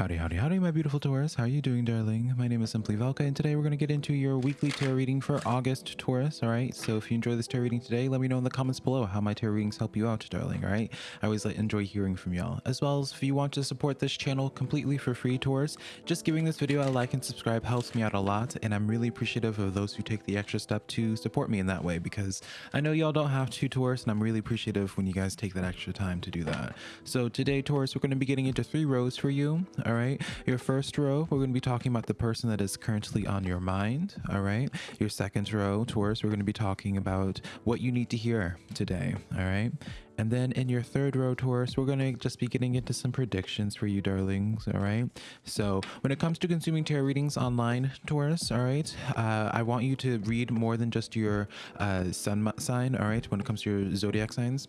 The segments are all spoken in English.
Howdy, howdy, howdy, my beautiful Taurus. How are you doing, darling? My name is Simply Velka, and today we're going to get into your weekly tarot reading for August, Taurus. All right. So if you enjoy this tarot reading today, let me know in the comments below how my tarot readings help you out, darling. All right. I always enjoy hearing from y'all. As well as if you want to support this channel completely for free, Taurus, just giving this video a like and subscribe helps me out a lot. And I'm really appreciative of those who take the extra step to support me in that way because I know y'all don't have to, Taurus, and I'm really appreciative when you guys take that extra time to do that. So today, Taurus, we're going to be getting into three rows for you. All right. Your first row, we're going to be talking about the person that is currently on your mind. All right. Your second row, Taurus, we're going to be talking about what you need to hear today. All right. And then in your third row, Taurus, we're going to just be getting into some predictions for you, darlings. All right. So when it comes to consuming tarot readings online, Taurus, all right, uh, I want you to read more than just your uh, sun sign. All right. When it comes to your zodiac signs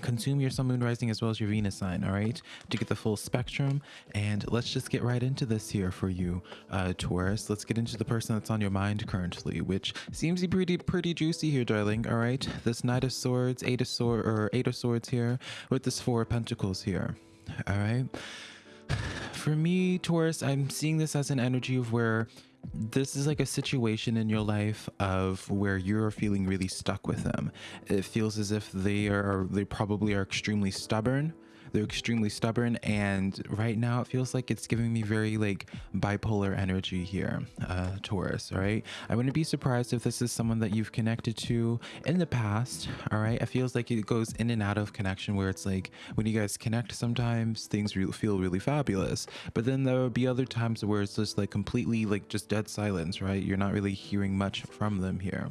consume your sun moon rising as well as your venus sign all right? To get the full spectrum. And let's just get right into this here for you uh taurus. Let's get into the person that's on your mind currently which seems to be pretty pretty juicy here darling all right? This knight of swords eight of sword or eight of swords here with this four of pentacles here all right? For me taurus i'm seeing this as an energy of where this is like a situation in your life of where you're feeling really stuck with them. It feels as if they are they probably are extremely stubborn they're extremely stubborn and right now it feels like it's giving me very like bipolar energy here uh taurus all right? I wouldn't be surprised if this is someone that you've connected to in the past all right? It feels like it goes in and out of connection where it's like when you guys connect sometimes things re feel really fabulous. But then there will be other times where it's just like completely like just dead silence right? You're not really hearing much from them here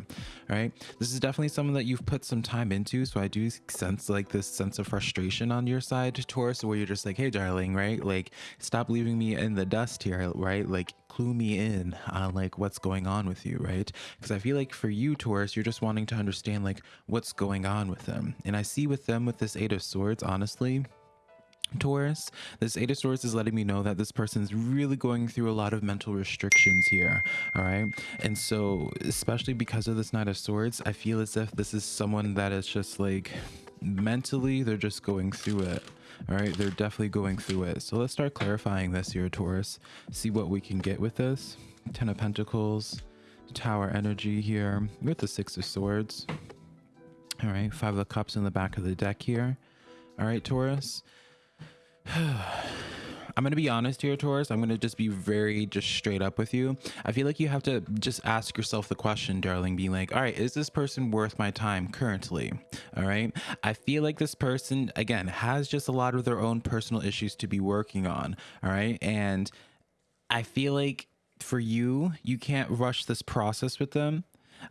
all right? this is definitely someone that you've put some time into so i do sense like this sense of frustration on your side side Taurus where you're just like, hey, darling, right? Like, stop leaving me in the dust here, right? Like, clue me in on like what's going on with you, right? Because I feel like for you, Taurus, you're just wanting to understand like what's going on with them. And I see with them with this Eight of Swords, honestly, Taurus, this Eight of Swords is letting me know that this person is really going through a lot of mental restrictions here. All right. And so, especially because of this Knight of Swords, I feel as if this is someone that is just like mentally, they're just going through it. All right, they're definitely going through it. So let's start clarifying this here, Taurus. See what we can get with this. Ten of Pentacles, Tower energy here with the Six of Swords. All right, Five of Cups in the back of the deck here. All right, Taurus. I'm going to be honest here, Taurus. I'm going to just be very just straight up with you. I feel like you have to just ask yourself the question, darling, being like, all right, is this person worth my time currently? All right. I feel like this person, again, has just a lot of their own personal issues to be working on. All right. And I feel like for you, you can't rush this process with them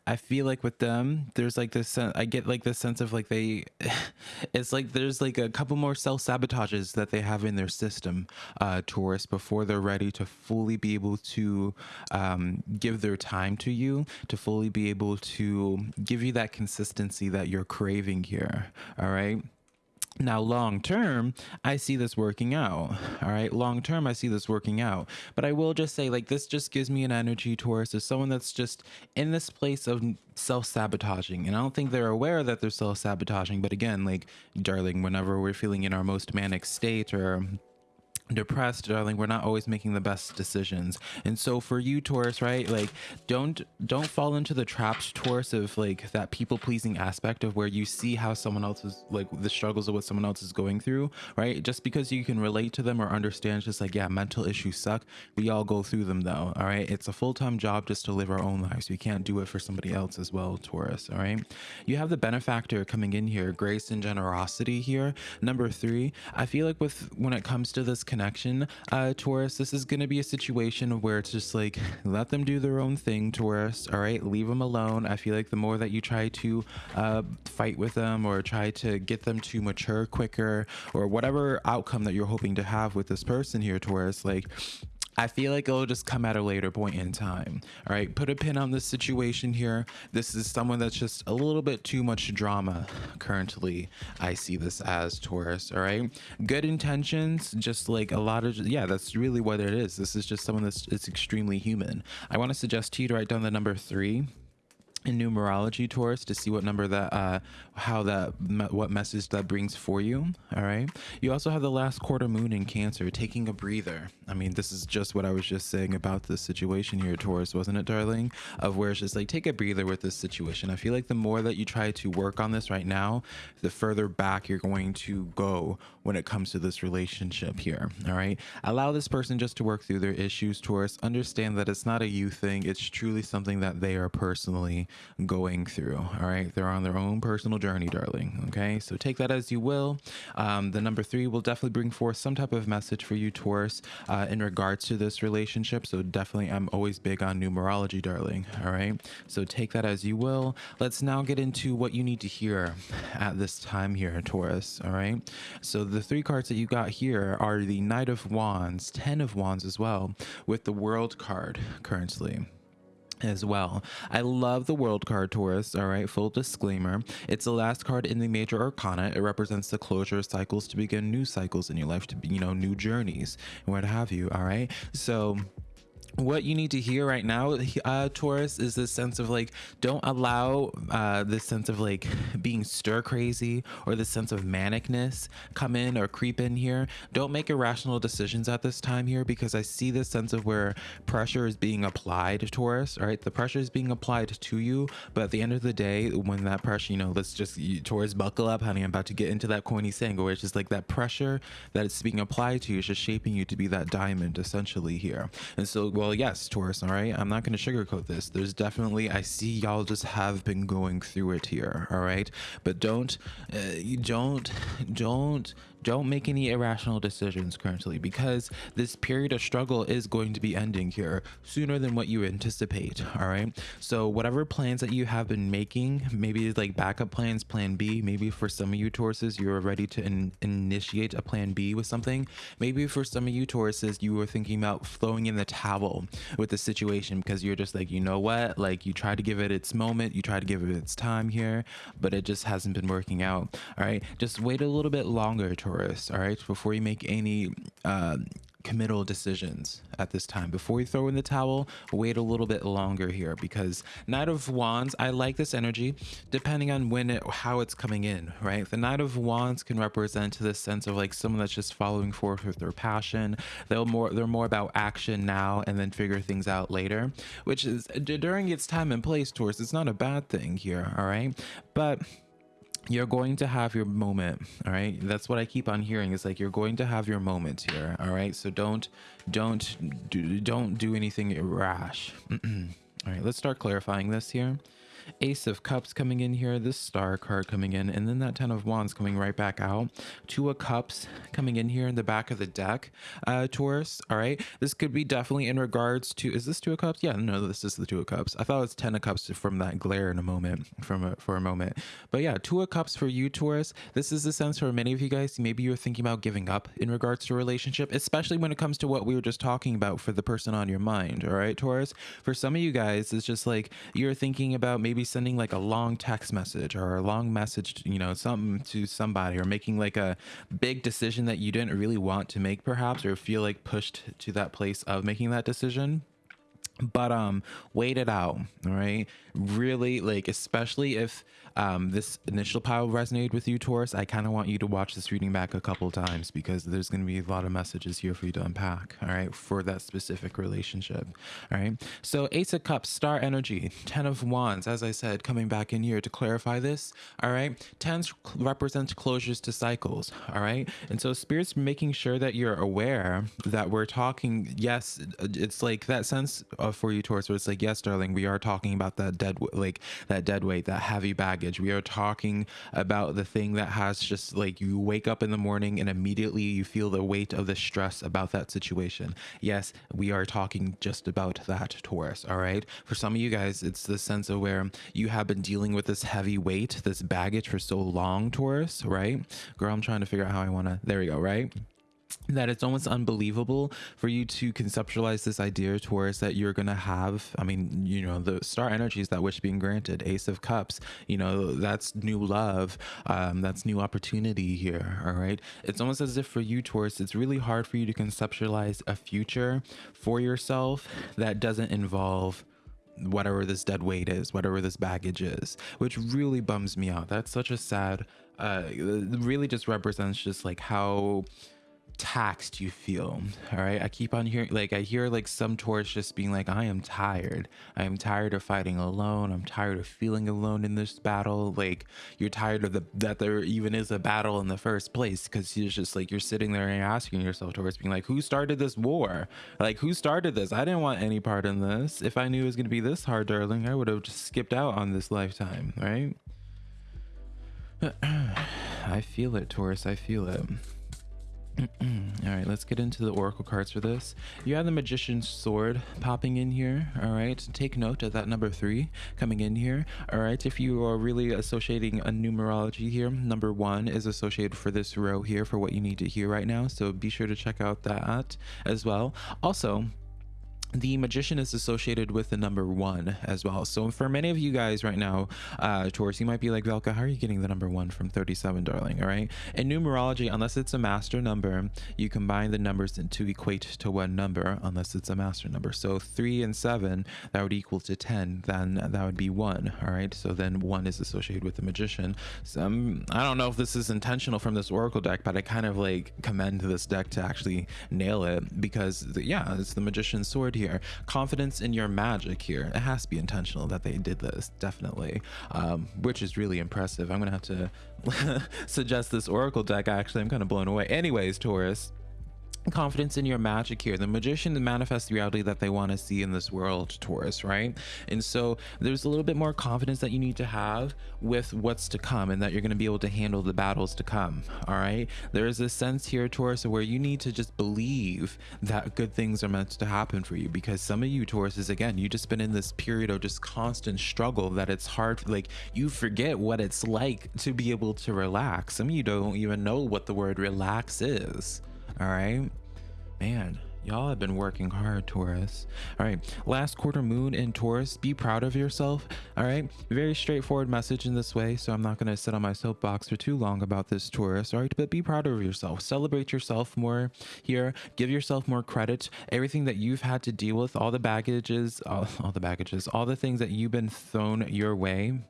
I feel like with them, there's like this. I get like this sense of like they, it's like there's like a couple more self sabotages that they have in their system, uh, Taurus, before they're ready to fully be able to um, give their time to you, to fully be able to give you that consistency that you're craving here. All right. Now, long term, I see this working out. All right. Long term, I see this working out. But I will just say, like, this just gives me an energy towards as someone that's just in this place of self sabotaging. And I don't think they're aware that they're self sabotaging. But again, like, darling, whenever we're feeling in our most manic state or depressed darling. We're not always making the best decisions. And so for you taurus right like don't don't fall into the traps taurus of like that people pleasing aspect of where you see how someone else is like the struggles of what someone else is going through right? Just because you can relate to them or understand just like yeah mental issues suck. We all go through them though all right? It's a full-time job just to live our own lives. We can't do it for somebody else as well taurus all right? You have the benefactor coming in here grace and generosity here. Number three i feel like with when it comes to this connection, uh, Taurus, this is going to be a situation where it's just like, let them do their own thing, Taurus. All right, leave them alone. I feel like the more that you try to uh, fight with them or try to get them to mature quicker or whatever outcome that you're hoping to have with this person here, Taurus, like I feel like it'll just come at a later point in time. All right, put a pin on this situation here. This is someone that's just a little bit too much drama currently. I see this as Taurus. All right, good intentions, just like a lot of yeah, that's really what it is. This is just someone that's it's extremely human. I want to suggest to you to write down the number three in numerology taurus to see what number that uh how that what message that brings for you all right? You also have the last quarter moon in cancer taking a breather. I mean this is just what i was just saying about this situation here taurus wasn't it darling? Of where it's just like take a breather with this situation. I feel like the more that you try to work on this right now the further back you're going to go when it comes to this relationship here all right? Allow this person just to work through their issues taurus. Understand that it's not a you thing. It's truly something that they are personally going through. All right. They're on their own personal journey, darling. Okay. So take that as you will. Um, the number three will definitely bring forth some type of message for you, Taurus, uh, in regards to this relationship. So definitely, I'm always big on numerology, darling. All right. So take that as you will. Let's now get into what you need to hear at this time here, Taurus. All right. So the three cards that you got here are the Knight of Wands, Ten of Wands as well, with the World card currently as well. I love the World card, Taurus. All right, full disclaimer. It's the last card in the major arcana. It represents the closure cycles to begin new cycles in your life, to be, you know, new journeys and what have you. All right. So, what you need to hear right now uh taurus is this sense of like don't allow uh this sense of like being stir crazy or this sense of manicness come in or creep in here. Don't make irrational decisions at this time here because i see this sense of where pressure is being applied taurus all right? The pressure is being applied to you but at the end of the day when that pressure you know let's just you, taurus buckle up honey. I'm about to get into that corny saying where it's just like that pressure that it's being applied to you is just shaping you to be that diamond essentially here. And so well well, yes, Taurus, all right? I'm not going to sugarcoat this. There's definitely, I see y'all just have been going through it here, all right? But don't, uh, don't, don't don't make any irrational decisions currently because this period of struggle is going to be ending here sooner than what you anticipate all right? So whatever plans that you have been making maybe like backup plans plan b maybe for some of you tauruses you're ready to in initiate a plan b with something. Maybe for some of you tauruses you were thinking about throwing in the towel with the situation because you're just like you know what? Like you try to give it its moment you try to give it its time here but it just hasn't been working out all right? Just wait a little bit longer All right, before you make any uh, committal decisions at this time. Before you throw in the towel, wait a little bit longer here because Knight of Wands, I like this energy depending on when it, how it's coming in, right? The Knight of Wands can represent this sense of like someone that's just following forth with their passion. They'll more, they're more about action now and then figure things out later, which is during its time and place, Taurus, it's not a bad thing here, all right? But you're going to have your moment all right? That's what i keep on hearing. It's like you're going to have your moment here all right? So don't don't do don't do anything rash. All right let's start clarifying this here Ace of Cups coming in here, this Star card coming in, and then that Ten of Wands coming right back out. Two of Cups coming in here in the back of the deck, uh, Taurus. All right, this could be definitely in regards to, is this Two of Cups? Yeah, no, this is the Two of Cups. I thought it was Ten of Cups from that glare in a moment, from a, for a moment. But yeah, Two of Cups for you, Taurus. This is the sense for many of you guys, maybe you're thinking about giving up in regards to a relationship, especially when it comes to what we were just talking about for the person on your mind. All right, Taurus. For some of you guys, it's just like you're thinking about maybe maybe sending like a long text message or a long message, to you know, something to somebody or making like a big decision that you didn't really want to make perhaps or feel like pushed to that place of making that decision but um wait it out all right? Really like especially if um this initial pile resonated with you taurus i kind of want you to watch this reading back a couple times because there's going to be a lot of messages here for you to unpack all right for that specific relationship all right? So ace of cups star energy ten of wands as i said coming back in here to clarify this all right? Tens represents closures to cycles all right? And so spirits making sure that you're aware that we're talking yes it's like that sense uh, for you Taurus where it's like yes darling we are talking about that dead like that dead weight that heavy baggage. We are talking about the thing that has just like you wake up in the morning and immediately you feel the weight of the stress about that situation. Yes we are talking just about that Taurus all right? For some of you guys it's the sense of where you have been dealing with this heavy weight this baggage for so long Taurus right? Girl I'm trying to figure out how I want to there we go right that it's almost unbelievable for you to conceptualize this idea towards that you're going to have i mean you know the star energies that wish being granted ace of cups you know that's new love um, that's new opportunity here all right it's almost as if for you taurus it's really hard for you to conceptualize a future for yourself that doesn't involve whatever this dead weight is, whatever this baggage is, which really bums me out. That's such a sad, uh, really just represents just like how taxed you feel all right? I keep on hearing like i hear like some Tauruses just being like i am tired. I am tired of fighting alone. I'm tired of feeling alone in this battle. Like you're tired of the that there even is a battle in the first place. Because you're just like you're sitting there and asking yourself towards being like who started this war? Like who started this? I didn't want any part in this. If i knew it was going to be this hard darling i would have just skipped out on this lifetime right? I feel it taurus i feel it all right, let's get into the oracle cards for this. You have the magician's sword popping in here. All right, take note of that number three coming in here. All right, if you are really associating a numerology here, number one is associated for this row here for what you need to hear right now. So be sure to check out that as well. Also, the magician is associated with the number one as well. So for many of you guys right now, uh, Taurus, you might be like, Velka, how are you getting the number one from 37, darling? All right. In numerology, unless it's a master number, you combine the numbers to equate to one number, unless it's a master number. So three and seven, that would equal to 10. Then that would be one. All right. So then one is associated with the magician. So um, I don't know if this is intentional from this Oracle deck, but I kind of like commend this deck to actually nail it because yeah, it's the magician's sword here here. Confidence in your magic here. It has to be intentional that they did this, definitely, um, which is really impressive. I'm going to have to suggest this Oracle deck, actually. I'm kind of blown away. Anyways, Taurus confidence in your magic here. The magician manifests the reality that they want to see in this world taurus right? And so there's a little bit more confidence that you need to have with what's to come and that you're going to be able to handle the battles to come all right? There is a sense here taurus where you need to just believe that good things are meant to happen for you because some of you taurus is again you just been in this period of just constant struggle that it's hard like you forget what it's like to be able to relax. Some of you don't even know what the word relax is all right. Man, y'all have been working hard, Taurus. All right. Last quarter moon in Taurus. Be proud of yourself. All right. Very straightforward message in this way. So I'm not going to sit on my soapbox for too long about this, Taurus. All right. But be proud of yourself. Celebrate yourself more here. Give yourself more credit. Everything that you've had to deal with, all the baggages, all, all the baggages, all the things that you've been thrown your way,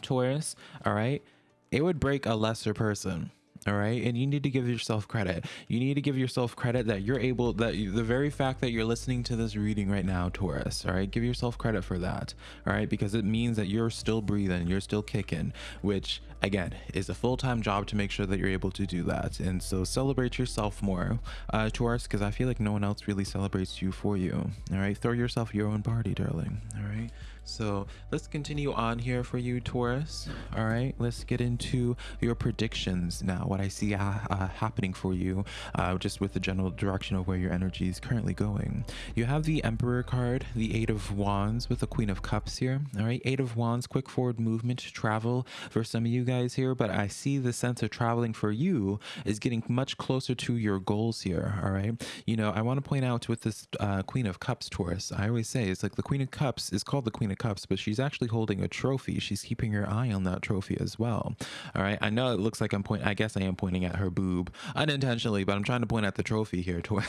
Taurus. All right. It would break a lesser person all right? And you need to give yourself credit. You need to give yourself credit that you're able that you, the very fact that you're listening to this reading right now taurus all right? Give yourself credit for that all right? Because it means that you're still breathing you're still kicking which again is a full-time job to make sure that you're able to do that. And so celebrate yourself more uh taurus because i feel like no one else really celebrates you for you all right? Throw yourself your own party darling all right so let's continue on here for you, Taurus. All right, let's get into your predictions now. What I see uh, uh, happening for you, uh, just with the general direction of where your energy is currently going. You have the Emperor card, the Eight of Wands with the Queen of Cups here. All right, Eight of Wands, quick forward movement, travel for some of you guys here, but I see the sense of traveling for you is getting much closer to your goals here. All right, you know, I want to point out with this uh, Queen of Cups, Taurus, I always say it's like the Queen of Cups is called the Queen of of Cups, but she's actually holding a trophy. She's keeping her eye on that trophy as well. All right. I know it looks like I'm pointing, I guess I am pointing at her boob unintentionally, but I'm trying to point at the trophy here. All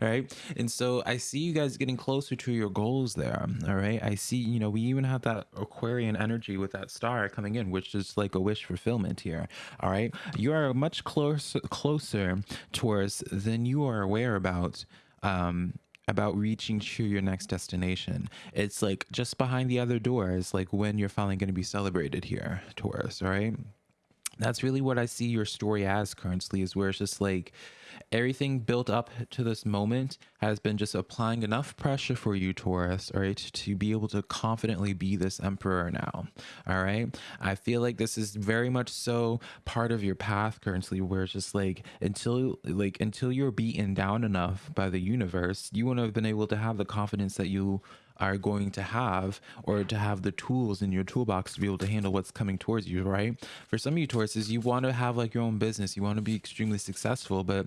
right. And so I see you guys getting closer to your goals there. All right. I see, you know, we even have that Aquarian energy with that star coming in, which is like a wish fulfillment here. All right. You are much closer, closer towards than you are aware about um about reaching to your next destination. It's like just behind the other doors, like when you're finally going to be celebrated here, Taurus, right? That's really what I see your story as currently, is where it's just like everything built up to this moment has been just applying enough pressure for you, Taurus, all right, to be able to confidently be this emperor now. All right. I feel like this is very much so part of your path currently, where it's just like until like until you're beaten down enough by the universe, you wouldn't have been able to have the confidence that you are going to have or to have the tools in your toolbox to be able to handle what's coming towards you, right? For some of you Tauruses, you want to have like your own business, you want to be extremely successful, but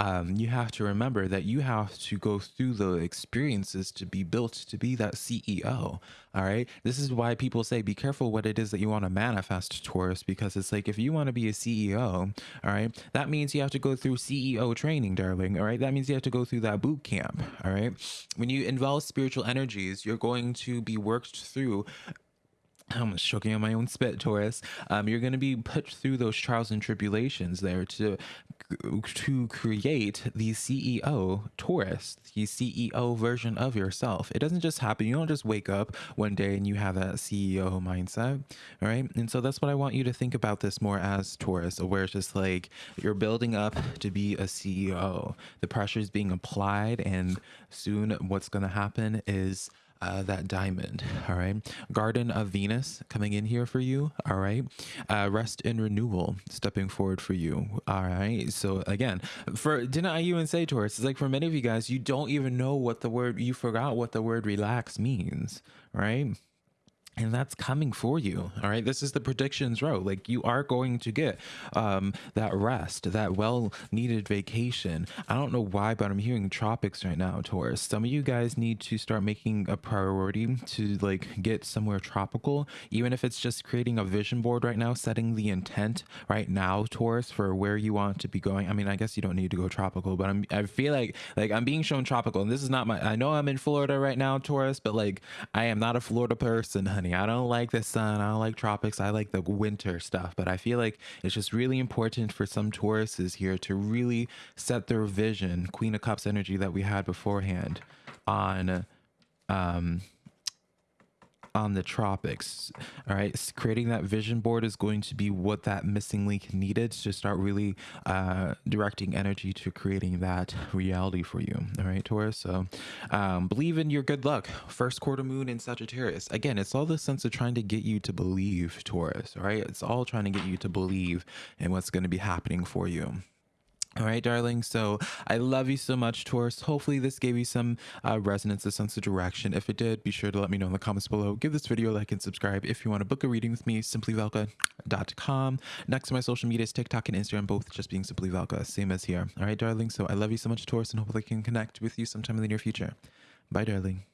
um, you have to remember that you have to go through the experiences to be built to be that CEO. All right. This is why people say be careful what it is that you want to manifest, Taurus, because it's like if you want to be a CEO, all right, that means you have to go through CEO training, darling. All right. That means you have to go through that boot camp. All right. When you involve spiritual energies, you're going to be worked through I'm choking on my own spit, Taurus. Um, you're going to be put through those trials and tribulations there to to create the CEO Taurus, the CEO version of yourself. It doesn't just happen. You don't just wake up one day and you have that CEO mindset, all right? And so that's what I want you to think about this more as Taurus, where it's just like you're building up to be a CEO. The pressure is being applied, and soon what's going to happen is uh, that diamond. All right. Garden of Venus coming in here for you. All right. Uh, rest and renewal stepping forward for you. All right. So again, for didn't I even say Taurus? It's like for many of you guys, you don't even know what the word you forgot what the word relax means. Right and that's coming for you all right? This is the predictions row. Like you are going to get um that rest that well needed vacation. I don't know why but i'm hearing tropics right now taurus. Some of you guys need to start making a priority to like get somewhere tropical even if it's just creating a vision board right now setting the intent right now taurus for where you want to be going. I mean i guess you don't need to go tropical but i'm i feel like like i'm being shown tropical and this is not my i know i'm in florida right now taurus but like i am not a florida person honey I don't like the sun. I don't like tropics. I like the winter stuff. But I feel like it's just really important for some Tauruses here to really set their vision, Queen of Cups energy that we had beforehand, on um, on the tropics. All right. Creating that vision board is going to be what that missing link needed to start really uh, directing energy to creating that reality for you. All right, Taurus. So um, believe in your good luck. First quarter moon in Sagittarius. Again, it's all the sense of trying to get you to believe, Taurus. All right. It's all trying to get you to believe in what's going to be happening for you. All right, darling. So I love you so much, Taurus. Hopefully this gave you some uh, resonance, a sense of direction. If it did, be sure to let me know in the comments below. Give this video a like and subscribe. If you want to book a reading with me, simplyvelka.com. Next to my social medias, TikTok and Instagram, both just being Simply Velka, same as here. All right, darling. So I love you so much, Taurus, and hopefully I can connect with you sometime in the near future. Bye, darling.